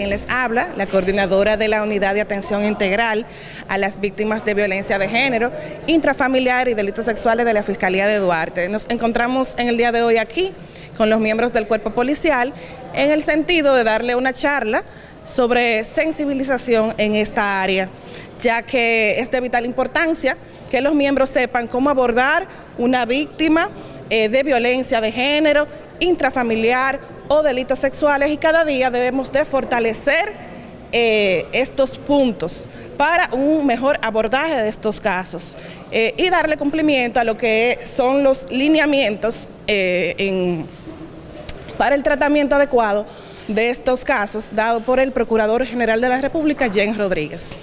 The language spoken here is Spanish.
quien les habla, la coordinadora de la Unidad de Atención Integral a las Víctimas de Violencia de Género, Intrafamiliar y Delitos Sexuales de la Fiscalía de Duarte. Nos encontramos en el día de hoy aquí con los miembros del cuerpo policial en el sentido de darle una charla sobre sensibilización en esta área, ya que es de vital importancia que los miembros sepan cómo abordar una víctima eh, de violencia de género, intrafamiliar o delitos sexuales y cada día debemos de fortalecer eh, estos puntos para un mejor abordaje de estos casos eh, y darle cumplimiento a lo que son los lineamientos para el tratamiento adecuado de estos casos dado por el Procurador General de la República, Jen Rodríguez.